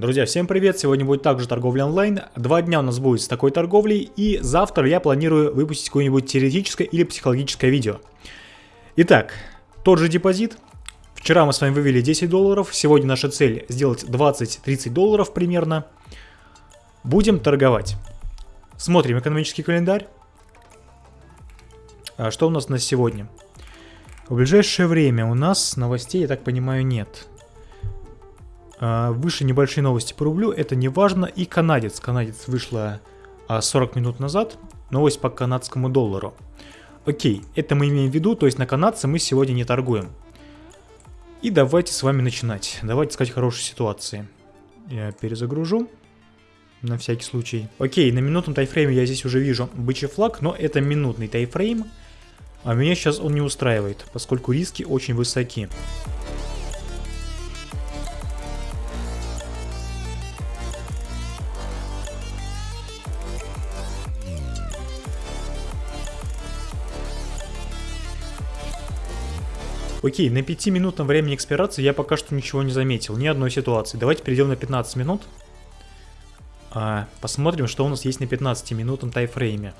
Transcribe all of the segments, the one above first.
Друзья, всем привет! Сегодня будет также торговля онлайн. Два дня у нас будет с такой торговлей, и завтра я планирую выпустить какое-нибудь теоретическое или психологическое видео. Итак, тот же депозит. Вчера мы с вами вывели 10 долларов, сегодня наша цель сделать 20-30 долларов примерно. Будем торговать. Смотрим экономический календарь. А что у нас на сегодня? В ближайшее время у нас новостей, я так понимаю, нет. А, выше небольшие новости по рублю, это не важно. И канадец. Канадец вышла 40 а, минут назад. Новость по канадскому доллару. Окей, это мы имеем в виду, то есть на канадце мы сегодня не торгуем. И давайте с вами начинать. Давайте искать хорошие ситуации. Я перезагружу. На всякий случай. Окей, на минутном тайфрейме я здесь уже вижу бычий флаг, но это минутный тайфрейм. А меня сейчас он не устраивает, поскольку риски очень высоки. Окей, на 5-минутном времени экспирации я пока что ничего не заметил, ни одной ситуации. Давайте перейдем на 15 минут. А, посмотрим, что у нас есть на 15-минутном тайфрейме.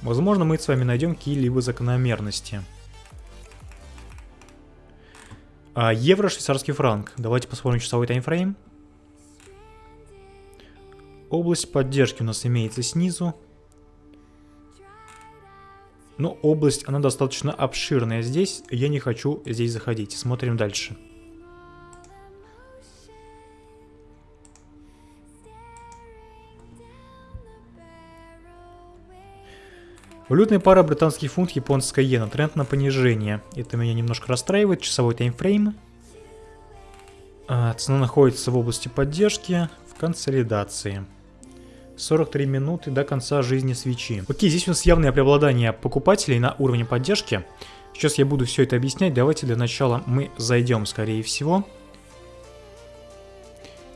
Возможно, мы с вами найдем какие-либо закономерности. А, евро, швейцарский франк. Давайте посмотрим часовой таймфрейм. Область поддержки у нас имеется снизу. Но область, она достаточно обширная здесь. Я не хочу здесь заходить. Смотрим дальше. Валютная пара британский фунт, японская иена. Тренд на понижение. Это меня немножко расстраивает. Часовой таймфрейм. А, цена находится в области поддержки в консолидации. 43 минуты до конца жизни свечи. Окей, здесь у нас явное преобладание покупателей на уровне поддержки. Сейчас я буду все это объяснять. Давайте для начала мы зайдем, скорее всего.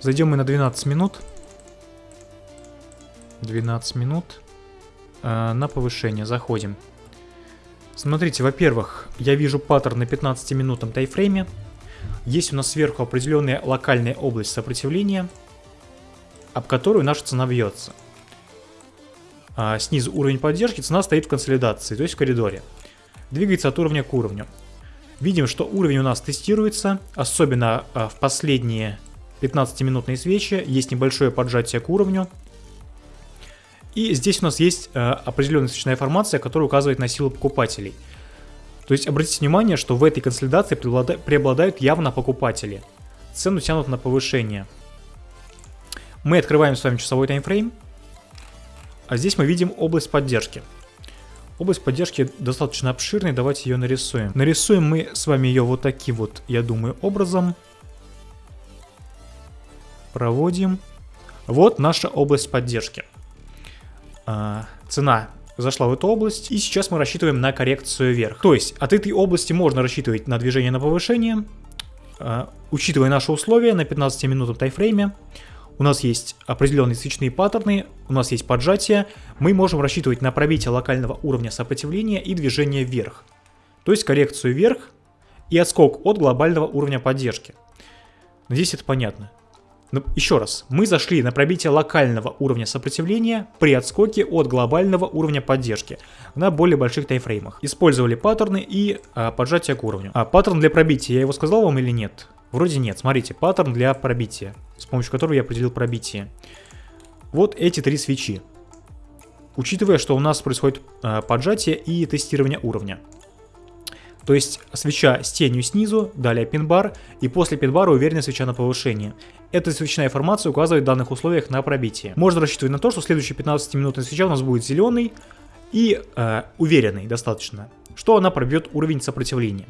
Зайдем мы на 12 минут. 12 минут. Э, на повышение заходим. Смотрите, во-первых, я вижу паттерн на 15-минутном тайфрейме. Есть у нас сверху определенная локальная область сопротивления – об которую наша цена бьется. А снизу уровень поддержки, цена стоит в консолидации, то есть в коридоре. Двигается от уровня к уровню. Видим, что уровень у нас тестируется, особенно а, в последние 15-минутные свечи, есть небольшое поджатие к уровню. И здесь у нас есть а, определенная свечная формация, которая указывает на силу покупателей. То есть обратите внимание, что в этой консолидации преобладают явно покупатели. Цену тянут на повышение. Мы открываем с вами часовой таймфрейм. А здесь мы видим область поддержки. Область поддержки достаточно обширная, давайте ее нарисуем. Нарисуем мы с вами ее вот таким вот, я думаю, образом. Проводим. Вот наша область поддержки. А, цена зашла в эту область, и сейчас мы рассчитываем на коррекцию вверх. То есть от этой области можно рассчитывать на движение на повышение, а, учитывая наши условия на 15 минутном тайфрейме у нас есть определенные свечные паттерны, у нас есть поджатие, мы можем рассчитывать на пробитие локального уровня сопротивления и движение вверх. То есть коррекцию вверх и отскок от глобального уровня поддержки. Надеюсь, это понятно. Но еще раз, мы зашли на пробитие локального уровня сопротивления при отскоке от глобального уровня поддержки на более больших таймфреймах. Использовали паттерны и а, поджатие к уровню. А паттерн для пробития, я его сказал вам или нет? Вроде нет. Смотрите, паттерн для пробития, с помощью которого я определил пробитие. Вот эти три свечи. Учитывая, что у нас происходит э, поджатие и тестирование уровня. То есть свеча с тенью снизу, далее пин-бар, и после пин-бара уверенная свеча на повышение. Эта свечная формация указывает в данных условиях на пробитие. Можно рассчитывать на то, что следующая 15-минутная свеча у нас будет зеленый и э, уверенный достаточно, что она пробьет уровень сопротивления.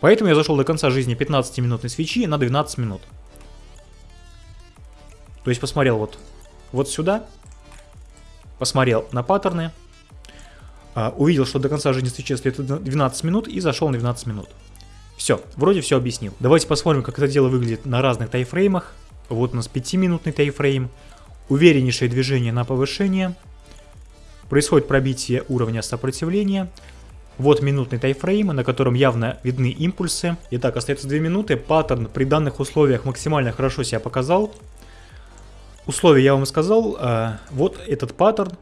Поэтому я зашел до конца жизни 15-минутной свечи на 12 минут. То есть посмотрел вот, вот сюда, посмотрел на паттерны, а, увидел, что до конца жизни свечи стоит 12 минут и зашел на 12 минут. Все, вроде все объяснил. Давайте посмотрим, как это дело выглядит на разных тайфреймах. Вот у нас 5-минутный тайфрейм, увереннейшее движение на повышение, происходит пробитие уровня сопротивления, Вот минутный тайфрейм, на котором явно видны импульсы. Итак, остается 2 минуты. Паттерн при данных условиях максимально хорошо себя показал. Условия я вам сказал. А, вот этот паттерн.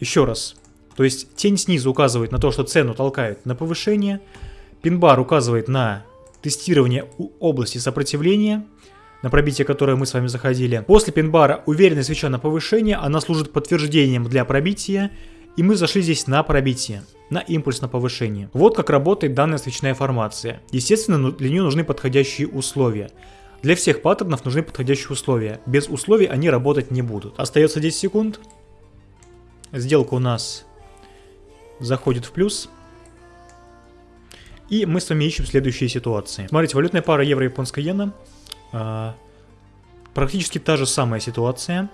Еще раз. То есть тень снизу указывает на то, что цену толкают на повышение. Пинбар указывает на тестирование области сопротивления, на пробитие которое мы с вами заходили. После пинбара уверенная свеча на повышение, она служит подтверждением для пробития, и мы зашли здесь на пробитие на импульс на повышение. Вот как работает данная свечная формация. Естественно, ну, для нее нужны подходящие условия. Для всех паттернов нужны подходящие условия. Без условий они работать не будут. Остается 10 секунд. Сделка у нас заходит в плюс. И мы с вами ищем следующие ситуации. Смотрите, валютная пара евро-японская иена. А, практически та же самая ситуация.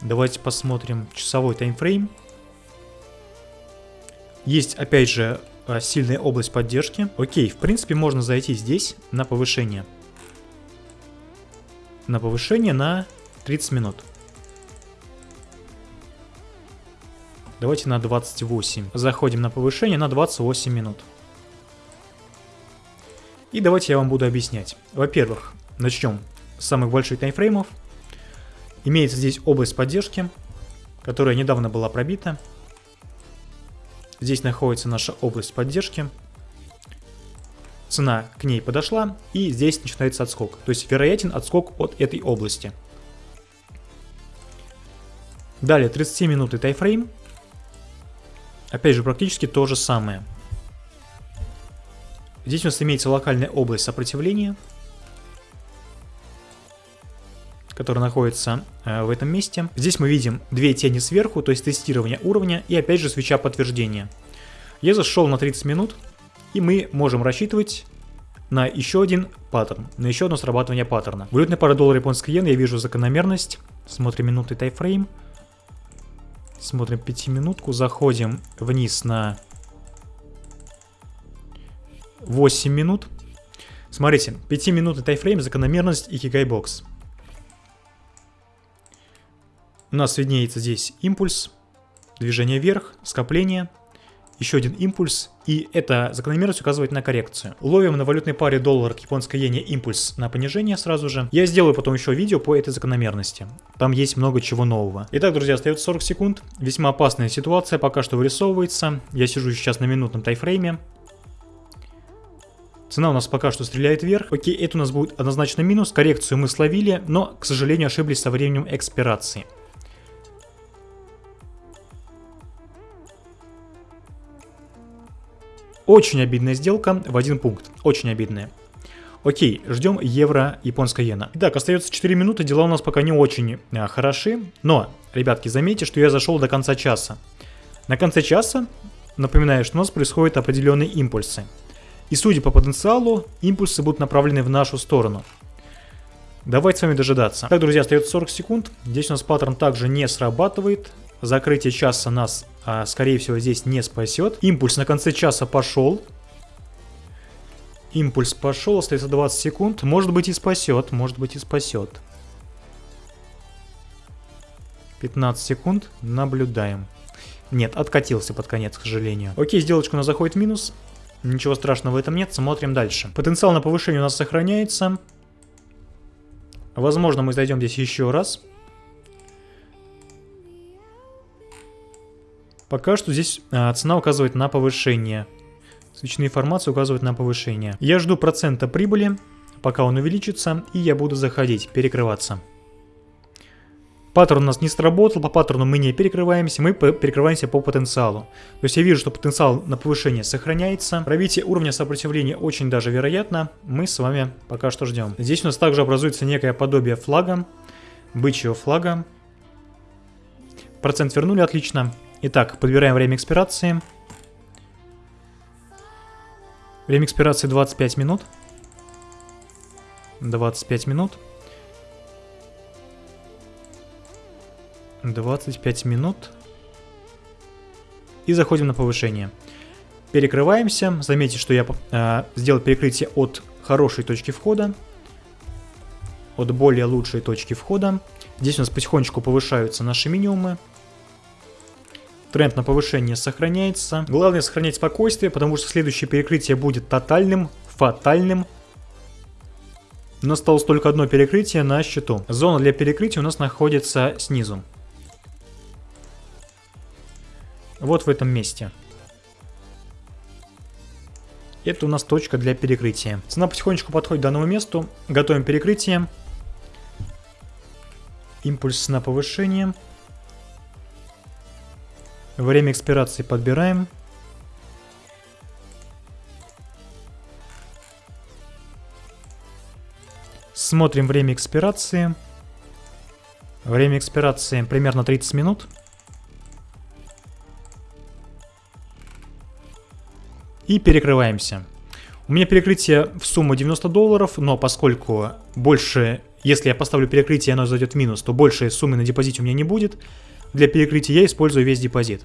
Давайте посмотрим часовой таймфрейм. Есть, опять же, а, сильная область поддержки. Окей, в принципе, можно зайти здесь на повышение. На повышение на 30 минут. Давайте на 28. Заходим на повышение на 28 минут. И давайте я вам буду объяснять. Во-первых, начнем с самых больших таймфреймов. Имеется здесь область поддержки, которая недавно была пробита. Здесь находится наша область поддержки. Цена к ней подошла, и здесь начинается отскок. То есть вероятен отскок от этой области. Далее 30 минуты тайфрейм. Опять же, практически то же самое. Здесь у нас имеется локальная область сопротивления, которая находится э, в этом месте. Здесь мы видим две тени сверху, то есть тестирование уровня и опять же свеча подтверждения. Я зашел на 30 минут, и мы можем рассчитывать на еще один паттерн, на еще одно срабатывание паттерна. Валютная пара доллара японской иены, я вижу закономерность. Смотрим минутный тайфрейм. Смотрим 5 минутку, заходим вниз на 8 минут. Смотрите, 5 минутный таймфрейм, закономерность и кигайбокс. У нас виднеется здесь импульс, движение вверх, скопление, еще один импульс, и эта закономерность указывает на коррекцию. Ловим на валютной паре доллар к японской иене импульс на понижение сразу же. Я сделаю потом еще видео по этой закономерности. Там есть много чего нового. Итак, друзья, остается 40 секунд. Весьма опасная ситуация пока что вырисовывается. Я сижу сейчас на минутном таймфрейме. Цена у нас пока что стреляет вверх. Окей, это у нас будет однозначно минус. Коррекцию мы словили, но, к сожалению, ошиблись со временем экспирации. Очень обидная сделка в один пункт. Очень обидная. Окей, ждем евро, японская иена. Итак, остается 4 минуты, дела у нас пока не очень а, хороши. Но, ребятки, заметьте, что я зашел до конца часа. На конце часа, напоминаю, что у нас происходят определенные импульсы. И судя по потенциалу, импульсы будут направлены в нашу сторону. Давайте с вами дожидаться. Так, друзья, остается 40 секунд. Здесь у нас паттерн также не срабатывает. Закрытие часа нас, а, скорее всего, здесь не спасет. Импульс на конце часа пошел. Импульс пошел, остается 20 секунд. Может быть и спасет, может быть и спасет. 15 секунд, наблюдаем. Нет, откатился под конец, к сожалению. Окей, сделочка у нас заходит в минус. Ничего страшного в этом нет, смотрим дальше. Потенциал на повышение у нас сохраняется. Возможно, мы зайдем здесь еще раз. Пока что здесь а, цена указывает на повышение. Свечные формации указывают на повышение. Я жду процента прибыли, пока он увеличится, и я буду заходить, перекрываться. Паттерн у нас не сработал, по паттерну мы не перекрываемся, мы перекрываемся по потенциалу. То есть я вижу, что потенциал на повышение сохраняется. Пробитие уровня сопротивления очень даже вероятно. Мы с вами пока что ждем. Здесь у нас также образуется некое подобие флага, бычьего флага. Процент вернули, отлично. Итак, подбираем время экспирации. Время экспирации 25 минут. 25 минут. 25 минут. И заходим на повышение. Перекрываемся. Заметьте, что я э, сделал перекрытие от хорошей точки входа. От более лучшей точки входа. Здесь у нас потихонечку повышаются наши минимумы. Тренд на повышение сохраняется. Главное сохранять спокойствие, потому что следующее перекрытие будет тотальным, фатальным. У нас осталось только одно перекрытие на счету. Зона для перекрытия у нас находится снизу. Вот в этом месте. Это у нас точка для перекрытия. Цена потихонечку подходит к данному месту. Готовим перекрытие. Импульс на повышение. Время экспирации подбираем. Смотрим время экспирации. Время экспирации примерно 30 минут. И перекрываемся. У меня перекрытие в сумму 90 долларов, но поскольку больше, если я поставлю перекрытие оно зайдет в минус, то больше суммы на депозите у меня не будет. Для перекрытия я использую весь депозит.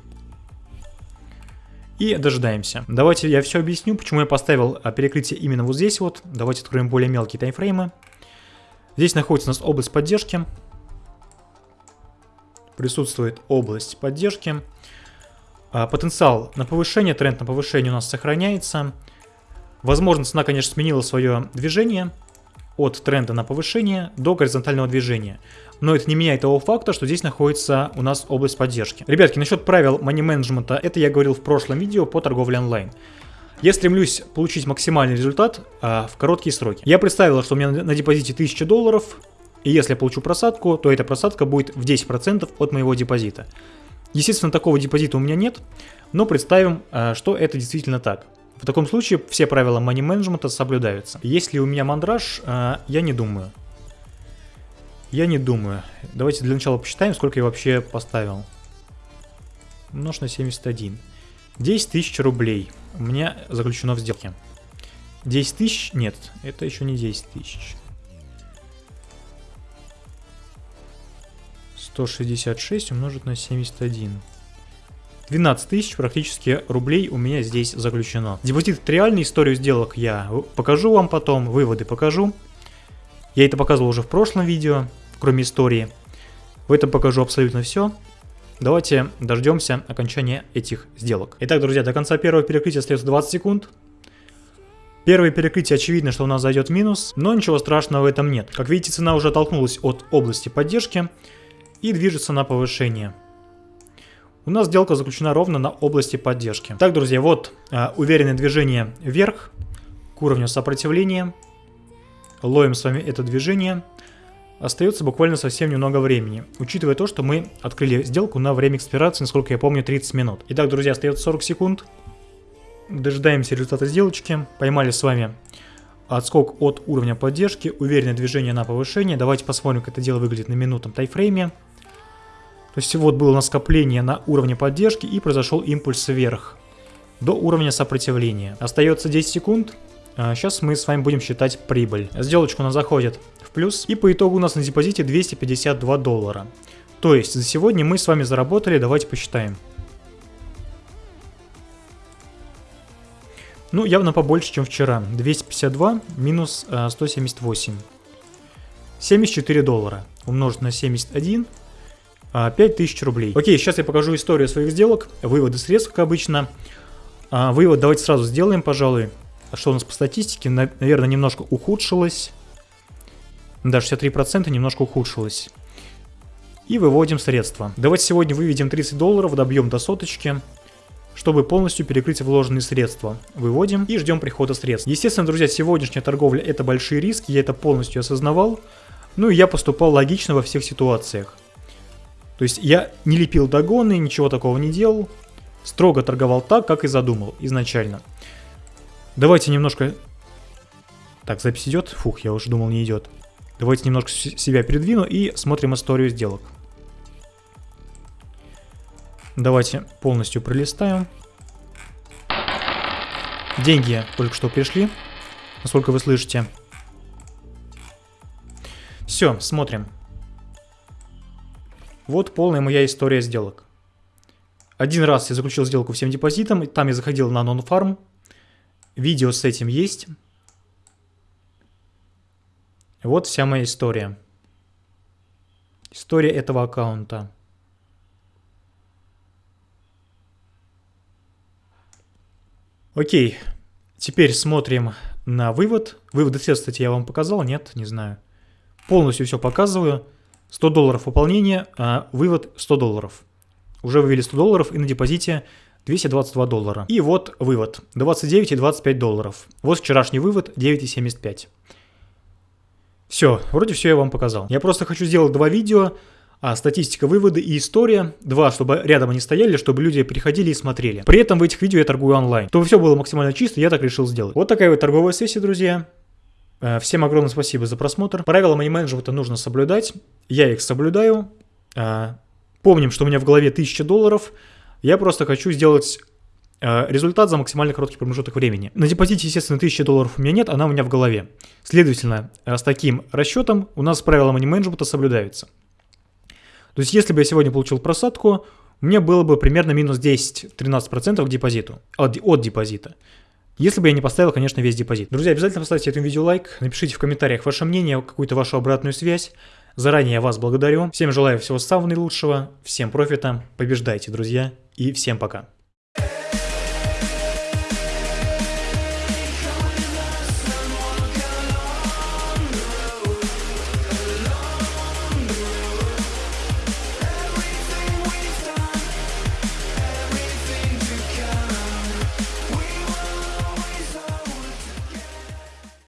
И дожидаемся. Давайте я все объясню, почему я поставил а, перекрытие именно вот здесь вот. Давайте откроем более мелкие таймфреймы. Здесь находится у нас область поддержки. Присутствует область поддержки. А, потенциал на повышение, тренд на повышение у нас сохраняется. Возможно, цена, конечно, сменила свое движение от тренда на повышение до горизонтального движения. Но это не меняет того факта, что здесь находится у нас область поддержки. Ребятки, насчет правил money менеджмента, это я говорил в прошлом видео по торговле онлайн. Я стремлюсь получить максимальный результат а, в короткие сроки. Я представил, что у меня на депозите 1000 долларов, и если я получу просадку, то эта просадка будет в 10% от моего депозита. Естественно, такого депозита у меня нет, но представим, э, что это действительно так. В таком случае все правила money менеджмента соблюдаются. Если у меня мандраж, э, я не думаю. Я не думаю. Давайте для начала посчитаем, сколько я вообще поставил. Умножь на 71. 10 тысяч рублей у меня заключено в сделке. 10 тысяч? Нет, это еще не 10 тысяч. 166 умножить на 71. 12 тысяч практически рублей у меня здесь заключено. Депозит реальный, историю сделок я покажу вам потом, выводы покажу. Я это показывал уже в прошлом видео, кроме истории. В этом покажу абсолютно все. Давайте дождемся окончания этих сделок. Итак, друзья, до конца первого перекрытия остается 20 секунд. Первое перекрытие очевидно, что у нас зайдет минус, но ничего страшного в этом нет. Как видите, цена уже оттолкнулась от области поддержки и движется на повышение. У нас сделка заключена ровно на области поддержки. Так, друзья, вот а, уверенное движение вверх к уровню сопротивления. Ловим с вами это движение. Остается буквально совсем немного времени, учитывая то, что мы открыли сделку на время экспирации, насколько я помню, 30 минут. Итак, друзья, остается 40 секунд. Дожидаемся результата сделочки. Поймали с вами отскок от уровня поддержки, уверенное движение на повышение. Давайте посмотрим, как это дело выглядит на минутном тайфрейме. То есть вот было скопление на уровне поддержки и произошел импульс вверх до уровня сопротивления. Остается 10 секунд. Сейчас а, мы с вами будем считать прибыль. Сделочка у нас заходит в плюс. И по итогу у нас на депозите 252 доллара. То есть за сегодня мы с вами заработали, давайте посчитаем. Ну, явно побольше, чем вчера. 252 минус 178. 74 доллара умножить на 71 5000 а, рублей. Окей, сейчас я покажу историю своих сделок, выводы средств, как обычно. А, вывод давайте сразу сделаем, пожалуй. Что у нас по статистике? Наверное, немножко ухудшилось. Да, 63% немножко ухудшилось. И выводим средства. Давайте сегодня выведем 30 долларов, добьем до соточки, чтобы полностью перекрыть вложенные средства. Выводим и ждем прихода средств. Естественно, друзья, сегодняшняя торговля это большие риски, я это полностью осознавал. Ну и я поступал логично во всех ситуациях. То есть я не лепил догоны, ничего такого не делал. Строго торговал так, как и задумал изначально. Давайте немножко... Так, запись идет? Фух, я уже думал, не идет. Давайте немножко себя передвину и смотрим историю сделок. Давайте полностью пролистаем. Деньги только что пришли, насколько вы слышите. Все, смотрим. Вот полная моя история сделок. Один раз я заключил сделку всем депозитом, там я заходил на нон-фарм. Видео с этим есть. Вот вся моя история. История этого аккаунта. Окей, теперь смотрим на вывод. Выводы все, кстати, я вам показал, нет, не знаю. Полностью все показываю. 100 долларов пополнение, а вывод 100 долларов. Уже вывели 100 долларов и на депозите 222 доллара. И вот вывод 29 и 25 долларов. Вот вчерашний вывод 9,75. Все, вроде все я вам показал. Я просто хочу сделать два видео, а статистика выводы и история. Два, чтобы рядом они стояли, чтобы люди приходили и смотрели. При этом в этих видео я торгую онлайн. Чтобы все было максимально чисто, я так решил сделать. Вот такая вот торговая сессия, друзья. Э, всем огромное спасибо за просмотр. Правила money менеджмента нужно соблюдать. Я их соблюдаю. Э, помним, что у меня в голове 1000 долларов. Я просто хочу сделать э, результат за максимально короткий промежуток времени. На депозите, естественно, 1000 долларов у меня нет, она у меня в голове. Следовательно, с таким расчетом у нас правила money менеджмента соблюдаются. То есть, если бы я сегодня получил просадку, меня было бы примерно минус 10-13% к депозиту, от, от депозита. Если бы я не поставил, конечно, весь депозит. Друзья, обязательно поставьте этому видео лайк, напишите в комментариях ваше мнение, какую-то вашу обратную связь. Заранее я вас благодарю. Всем желаю всего самого наилучшего, всем профита, побеждайте, друзья, и всем пока.